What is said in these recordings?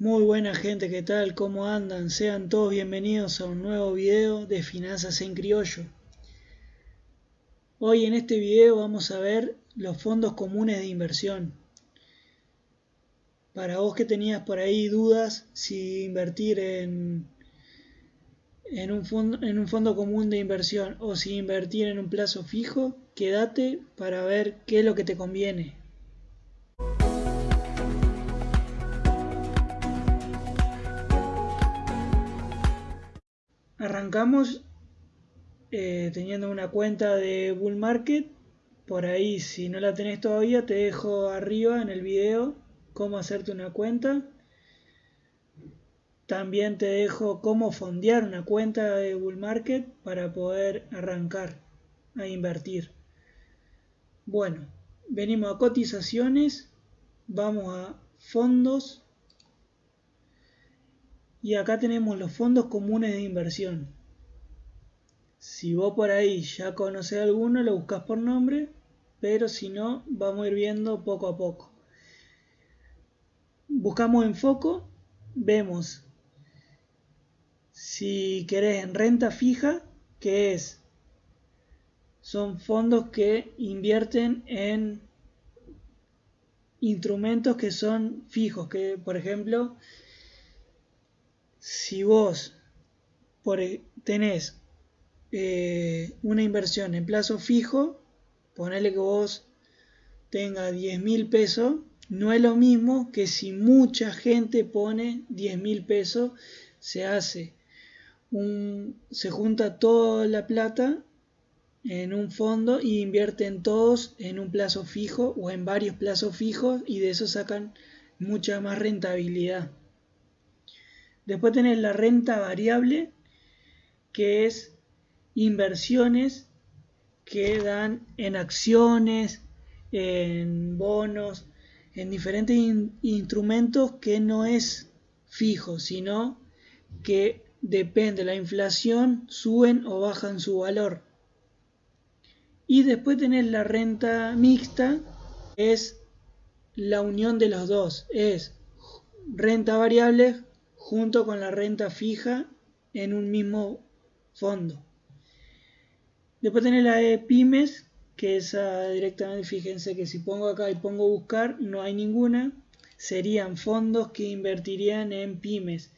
Muy buena gente, ¿qué tal? ¿Cómo andan? Sean todos bienvenidos a un nuevo video de Finanzas en Criollo. Hoy en este video vamos a ver los fondos comunes de inversión. Para vos que tenías por ahí dudas si invertir en, un fondo, un fondo común de inversión o si invertir en un plazo fijo, quédate para ver qué es lo que te conviene. Arrancamos eh, teniendo una cuenta de Bull Market. Por ahí, si no la tenés todavía, te dejo arriba en el video cómo hacerte una cuenta. También te dejo cómo fondear una cuenta de Bull Market para poder arrancar a invertir. Bueno, venimos a cotizaciones, vamos a fondos y acá tenemos los fondos comunes de inversión. Si vos por ahí ya conoces alguno, lo buscas por nombre, pero si no, vamos a ir viendo poco a poco. Buscamos en foco, vemos si querés en renta fija, que es son fondos que invierten en instrumentos que son fijos, que por ejemplo si vos por, e, tenés eh, una inversión en plazo fijo, ponele que vos tenga 10 mil pesos, no es lo mismo que si mucha gente pone 10 mil pesos, se hace un, se junta toda la plata en un fondo y invierten todos en un plazo fijo o en varios plazos fijos y de eso sacan mucha más rentabilidad. Después tenés la renta variable, que es inversiones que dan en acciones, en bonos, en diferentes instrumentos que no es fijo, sino que depende de la inflación, suben o bajan su valor. Y después tenés la renta mixta, es la unión de los dos, es renta variable junto con la renta fija en un mismo fondo. Después tenés la de pymes, que esa directamente, fíjense que si pongo acá y pongo buscar, no hay ninguna. Serían fondos que invertirían en pymes.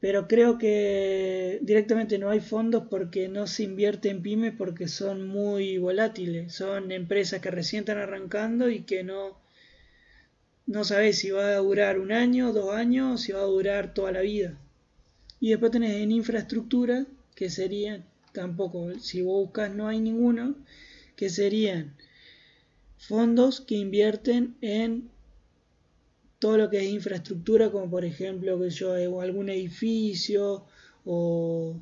Pero creo que directamente no hay fondos porque no se invierte en pymes porque son muy volátiles. Son empresas que recién están arrancando y que no, no sabes si va a durar un año, dos años, si va a durar toda la vida. Y después tenés en infraestructura, que serían, tampoco, si vos buscas no hay ninguno, que serían fondos que invierten en todo lo que es infraestructura, como por ejemplo que yo algún edificio o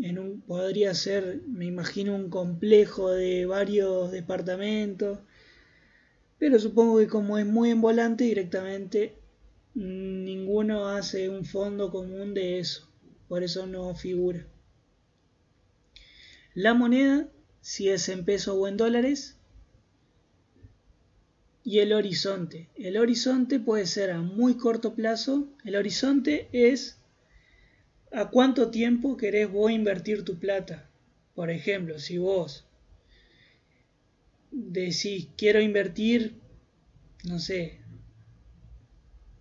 en un podría ser, me imagino un complejo de varios departamentos pero supongo que como es muy en volante directamente ninguno hace un fondo común de eso. Por eso no figura. La moneda, si es en pesos o en dólares. Y el horizonte. El horizonte puede ser a muy corto plazo. El horizonte es a cuánto tiempo querés vos invertir tu plata. Por ejemplo, si vos decís quiero invertir, no sé,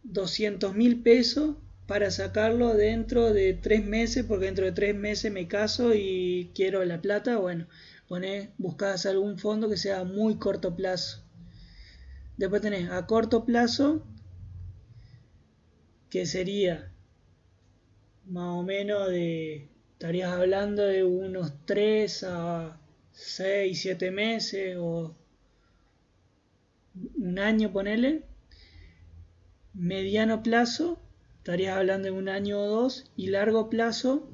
200 mil pesos para sacarlo dentro de tres meses, porque dentro de tres meses me caso y quiero la plata, bueno, ponés, buscás algún fondo que sea muy corto plazo. Después tenés a corto plazo, que sería más o menos de, estarías hablando de unos 3 a 6, 7 meses o un año, ponele. Mediano plazo, estarías hablando de un año o dos. Y largo plazo,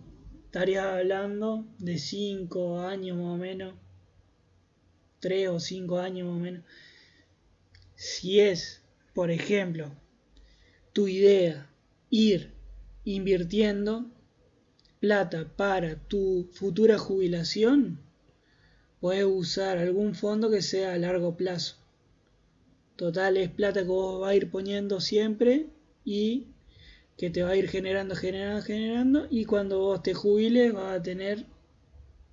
estarías hablando de 5 años más o menos. 3 o 5 años más o menos. Si es, por ejemplo, tu idea ir invirtiendo plata para tu futura jubilación, puedes usar algún fondo que sea a largo plazo. Total es plata que vos vas a ir poniendo siempre y que te va a ir generando, generando, generando y cuando vos te jubiles vas a tener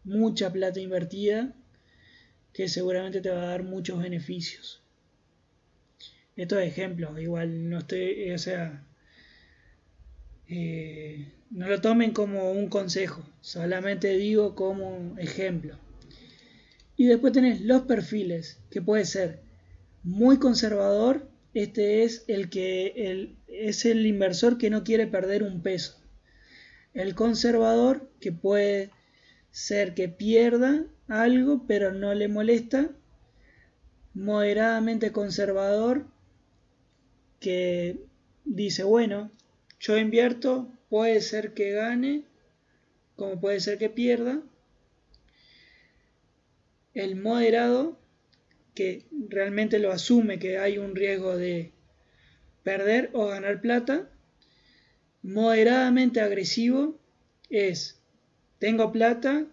mucha plata invertida que seguramente te va a dar muchos beneficios. Estos ejemplos, igual no estoy, o sea, eh, no lo tomen como un consejo, solamente digo como ejemplo. Y después tenés los perfiles, que puede ser muy conservador, este es el que es el inversor que no quiere perder un peso. El conservador, que puede ser que pierda algo, pero no le molesta. Moderadamente conservador, que dice, bueno, yo invierto, puede ser que gane, como puede ser que pierda. El moderado, que realmente lo asume que hay un riesgo de perder o ganar plata. Moderadamente agresivo es, tengo plata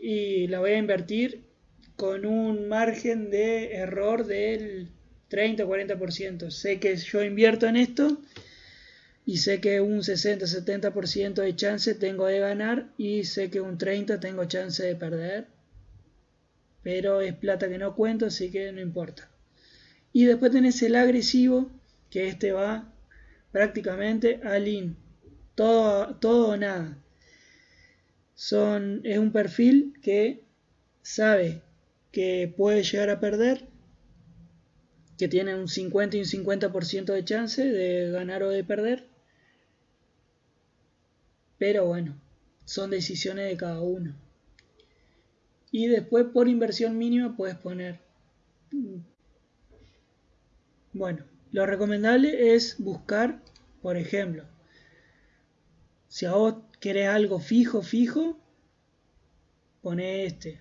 y la voy a invertir con un margen de error del 30 o 40%. Sé que yo invierto en esto y sé que un 60-70% de chance tengo de ganar y sé que un 30% tengo chance de perder. Pero es plata que no cuento, así que no importa. Y después tenés el agresivo, que este va prácticamente al in. Todo, todo o nada. Son, es un perfil que sabe que puede llegar a perder, que tiene un 50 y un 50% de chance de ganar o de perder, pero bueno, son decisiones de cada uno. Y después por inversión mínima puedes poner. Bueno, lo recomendable es buscar, por ejemplo, si a vos querés algo fijo, fijo, pone este.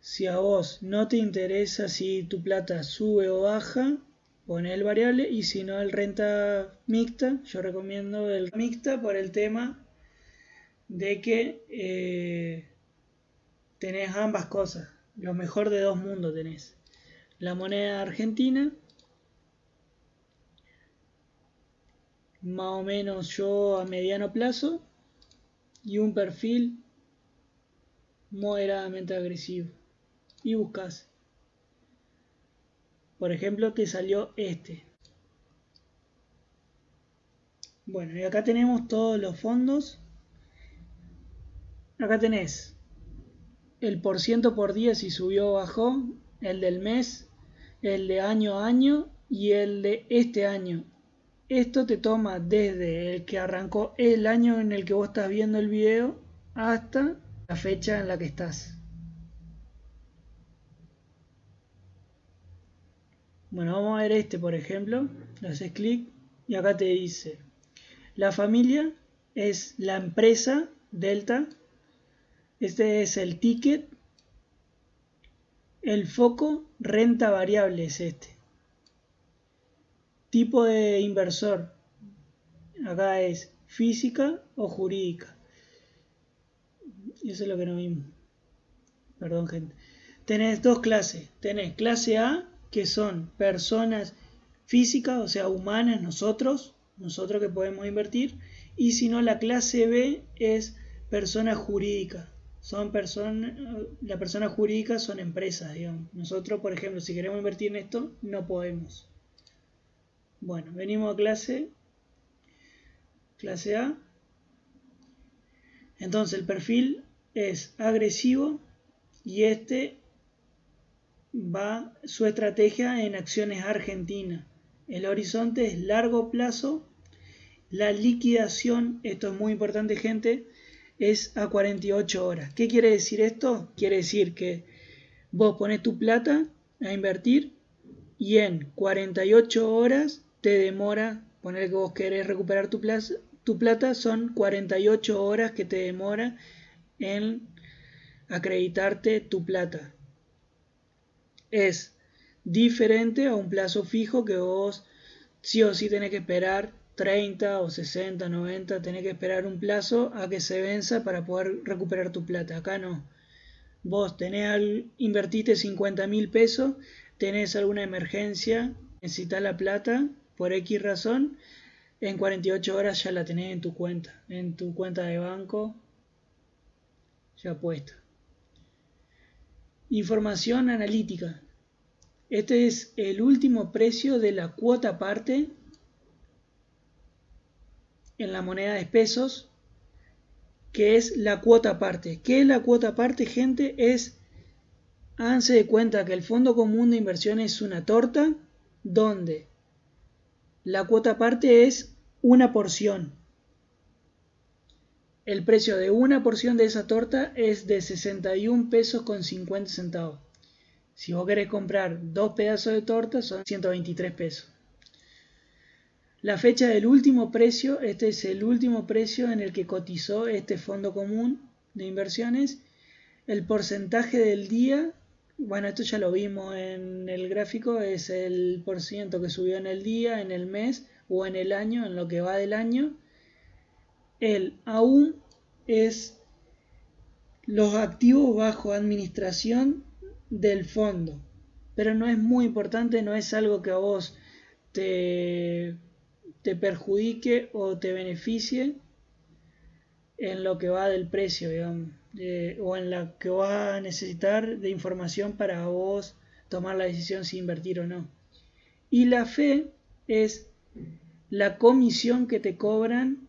Si a vos no te interesa si tu plata sube o baja, pone el variable y si no el renta mixta, yo recomiendo el mixta por el tema de que eh, tenés ambas cosas, lo mejor de dos mundos tenés. La moneda argentina, más o menos yo a mediano plazo, y un perfil moderadamente agresivo. Y buscas por ejemplo, te salió este. Bueno, y acá tenemos todos los fondos. Acá tenés el por ciento por día si subió o bajó, el del mes, el de año a año y el de este año. Esto te toma desde el que arrancó el año en el que vos estás viendo el video hasta la fecha en la que estás. Bueno, vamos a ver este, por ejemplo. Le haces clic y acá te dice, la familia es la empresa Delta. Este es el ticket. El foco renta variable es este. Tipo de inversor. Acá es física o jurídica. Eso es lo que no vimos. Perdón, gente. Tenés dos clases. Tenés clase A que son personas físicas, o sea, humanas, nosotros, nosotros que podemos invertir, y si no, la clase B es persona jurídica. Son personas, la persona jurídica son empresas, digamos. Nosotros, por ejemplo, si queremos invertir en esto, no podemos. Bueno, venimos a clase, clase A. Entonces el perfil es agresivo y este va su estrategia en acciones argentinas. El horizonte es largo plazo. La liquidación, esto es muy importante gente, es a 48 horas. ¿Qué quiere decir esto? Quiere decir que vos pones tu plata a invertir y en 48 horas te demora, poner que vos querés recuperar tu, tu plata, son 48 horas que te demora en acreditarte tu plata es diferente a un plazo fijo que vos sí o sí tenés que esperar 30 o 60, 90, tenés que esperar un plazo a que se venza para poder recuperar tu plata. Acá no. Vos tenés al, invertiste 50 mil pesos, tenés alguna emergencia, necesitas la plata por X razón, en 48 horas ya la tenés en tu cuenta, en tu cuenta de banco ya puesta. Información analítica. Este es el último precio de la cuota parte en la moneda de pesos, que es la cuota parte. ¿Qué es la cuota parte, gente? Es, háganse de cuenta que el Fondo Común de Inversión es una torta donde la cuota parte es una porción. El precio de una porción de esa torta es de 61 pesos con 50 centavos. Si vos querés comprar dos pedazos de torta son 123 pesos. La fecha del último precio, este es el último precio en el que cotizó este fondo común de inversiones. El porcentaje del día, bueno, esto ya lo vimos en el gráfico, es el por ciento que subió en el día, en el mes o en el año, en lo que va del año. El aún es los activos bajo administración del fondo. Pero no es muy importante, no es algo que a vos te, te perjudique o te beneficie en lo que va del precio, digamos, o en la que vas a necesitar de información para vos tomar la decisión si invertir o no. Y la fe es la comisión que te cobran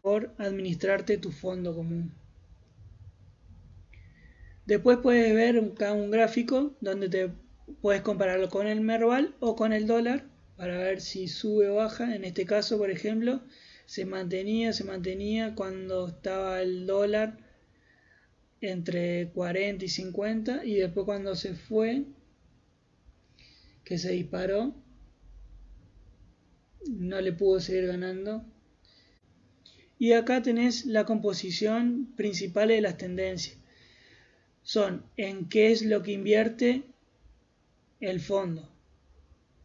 por administrarte tu fondo común. Después puedes ver un, un gráfico donde te puedes compararlo con el Merval o con el dólar para ver si sube o baja. En este caso, por ejemplo, se mantenía, se mantenía cuando estaba el dólar entre 40 y 50 y después cuando se fue, que se disparó, no le pudo seguir ganando. Y acá tenés la composición principal de las tendencias. Son en qué es lo que invierte el fondo.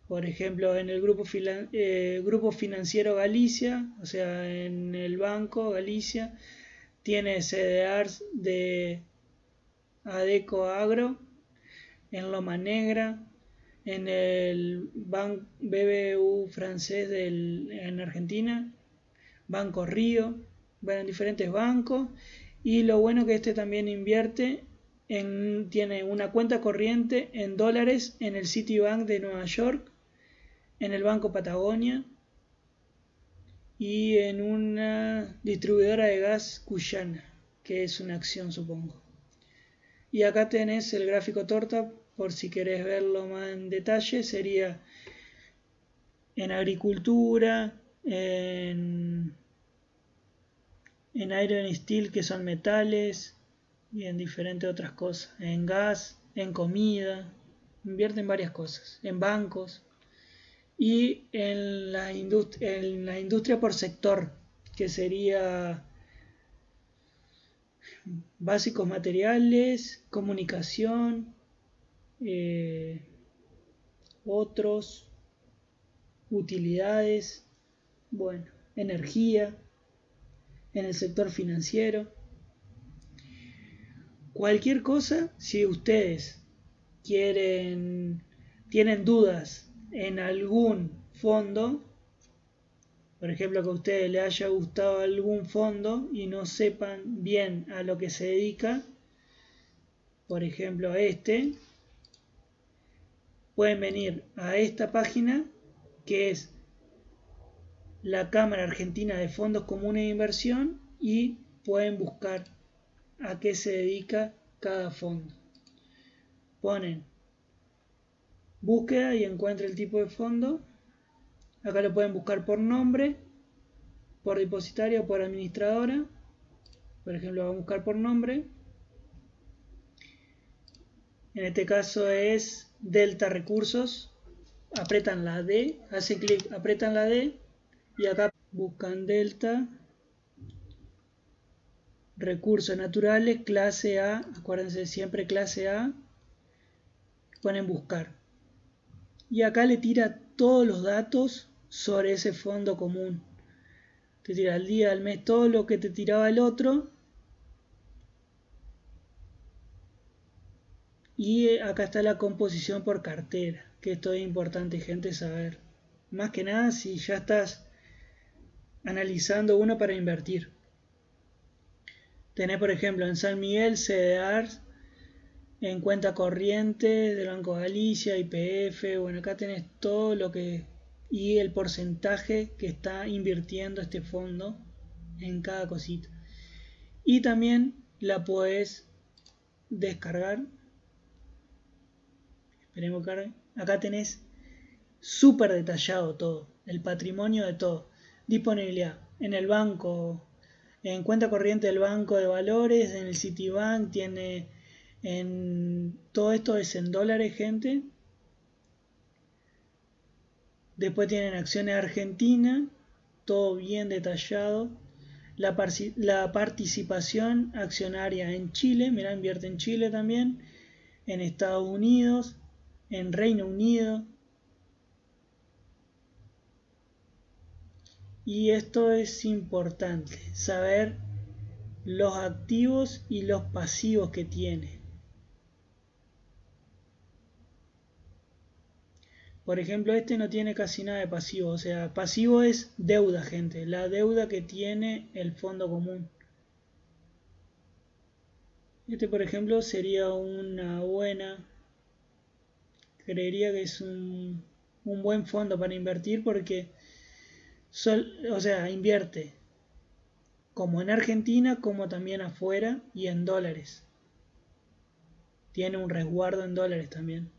Por ejemplo, en el grupo, eh, grupo financiero Galicia, o sea, en el banco Galicia, tiene CDRs de Adeco Agro, en Loma Negra, en el Banco BBU francés en Argentina, Banco Río, bueno, en diferentes bancos. Y lo bueno que este también invierte en, tiene una cuenta corriente en dólares en el Citibank de Nueva York, en el Banco Patagonia y en una distribuidora de gas cuyana, que es una acción supongo. Y acá tenés el gráfico torta por si querés verlo más en detalle, sería en agricultura, en, en iron steel que son metales y en diferentes otras cosas, en gas, en comida, invierte en varias cosas, en bancos y en la, en la industria por sector, que sería básicos materiales, comunicación, eh, otros, utilidades, bueno, energía, en el sector financiero. Cualquier cosa, si ustedes quieren, tienen dudas en algún fondo, por ejemplo que a ustedes les haya gustado algún fondo y no sepan bien a lo que se dedica, por ejemplo a este, pueden venir a esta página que es la Cámara Argentina de Fondos Comunes de Inversión y pueden buscar a qué se dedica cada fondo. Ponen búsqueda y encuentra el tipo de fondo. Acá lo pueden buscar por nombre, por depositaria o por administradora. Por ejemplo, vamos a buscar por nombre. En este caso es Delta Recursos, apretan la D, hace clic, apretan la D y acá buscan Delta Recursos Naturales, clase A, acuérdense siempre clase A, ponen buscar. Y acá le tira todos los datos sobre ese fondo común. Te tira al día, al mes, todo lo que te tiraba el otro Y eh, acá está la composición por cartera, que esto es importante gente saber. Más que nada si ya estás analizando uno para invertir. Tenés, por ejemplo, en San Miguel CDR, en cuenta corriente del Banco Galicia, IPF, bueno, acá tenés todo lo que y el porcentaje que está invirtiendo este fondo en cada cosita. Y también la puedes descargar. Esperemos que Acá tenés súper detallado todo, el patrimonio de todo. Disponibilidad en el banco, en cuenta corriente del banco de valores, en el Citibank, tiene en todo esto es en dólares, gente. Después tienen acciones argentina, todo bien detallado. La, la, participación accionaria en Chile, mira, invierte en Chile también, en Estados Unidos, en Reino Unido. Y esto es importante, saber los activos y los pasivos que tiene. Por ejemplo, este no tiene casi nada de pasivo. O sea, pasivo es deuda, gente. La deuda que tiene el fondo común. Este, por ejemplo, sería una buena... Creería que es un, un buen fondo para invertir porque... o sea, invierte como en Argentina como también afuera y en dólares. Tiene un resguardo en dólares también.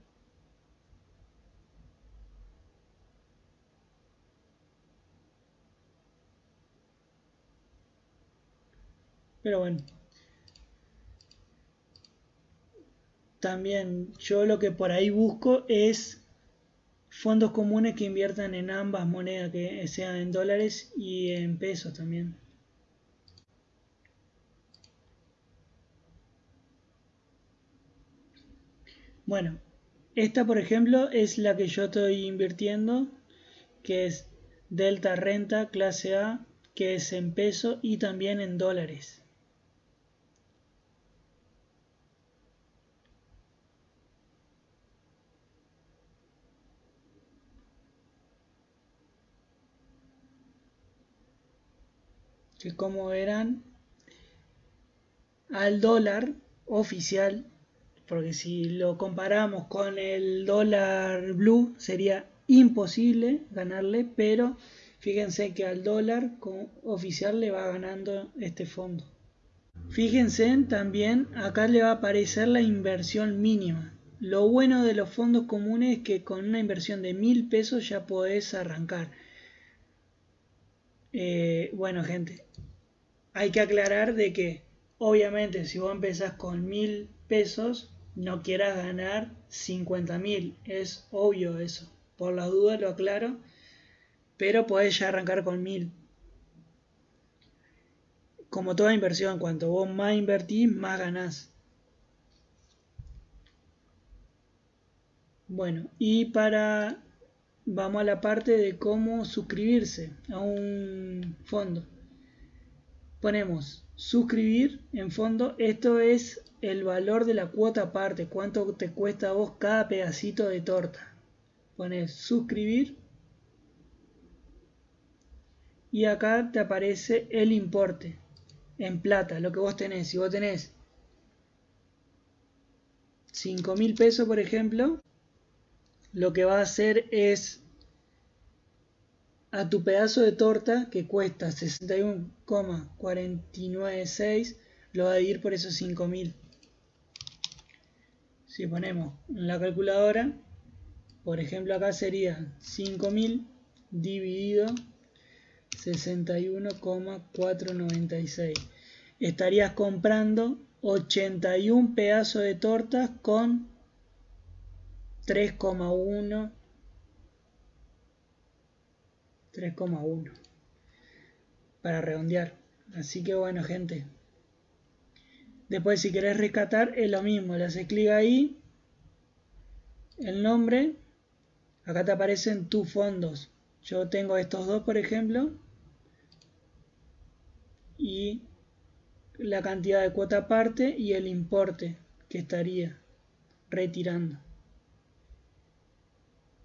Pero bueno. También yo lo que por ahí busco es fondos comunes que inviertan en ambas monedas, que sean en dólares y en pesos también. Bueno, esta por ejemplo es la que yo estoy invirtiendo, que es Delta Renta clase A, que es en peso y también en dólares. Que como verán al dólar oficial porque si lo comparamos con el dólar blue sería imposible ganarle pero fíjense que al dólar oficial le va ganando este fondo. Fíjense también acá le va a aparecer la inversión mínima. Lo bueno de los fondos comunes es que con una inversión de mil pesos ya podés arrancar eh, bueno, gente, hay que aclarar de que obviamente si vos empezás con mil pesos, no quieras ganar 50 mil. Es obvio eso. Por las dudas lo aclaro. Pero podés ya arrancar con mil. Como toda inversión, cuanto vos más invertís, más ganás. Bueno, y para vamos a la parte de cómo suscribirse a un fondo. Ponemos suscribir en fondo. Esto es el valor de la cuota aparte. Cuánto te cuesta a vos cada pedacito de torta. Pones suscribir. Y acá te aparece el importe en plata, lo que vos tenés. Si vos tenés 5 mil pesos, por ejemplo, lo que va a hacer es a tu pedazo de torta que cuesta 61,496 lo va a dividir por esos 5000 si ponemos en la calculadora por ejemplo acá sería 5000 dividido 61,496 estarías comprando 81 pedazos de tortas con 3,1 3,1 para redondear. Así que bueno gente. Después si querés rescatar es lo mismo. Le haces clic ahí. El nombre. Acá te aparecen tus fondos. Yo tengo estos dos por ejemplo. Y la cantidad de cuota aparte y el importe que estaría retirando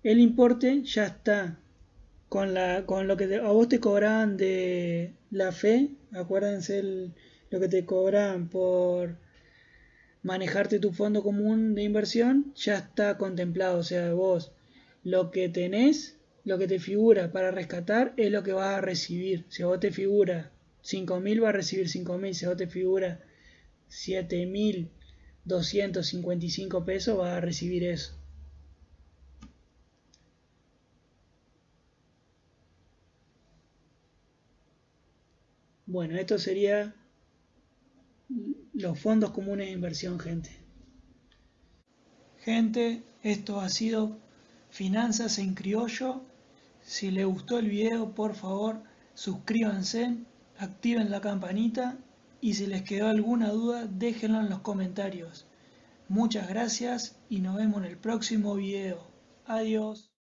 el importe ya está con, la, con lo que a vos te cobraban de la fe, acuérdense lo que te cobran por manejarte tu fondo común de inversión, ya está contemplado, o sea, vos lo que tenés, lo que te figura para rescatar es lo que vas a recibir. Si a vos te figura 5.000, vas a recibir 5.000. Si a vos te figura 7.255 pesos, vas a recibir eso. Bueno, esto sería los fondos comunes de inversión, gente. Gente, esto ha sido Finanzas en Criollo. Si les gustó el video, por favor, suscríbanse, activen la campanita y si les quedó alguna duda, déjenlo en los comentarios. Muchas gracias y nos vemos en el próximo video. Adiós.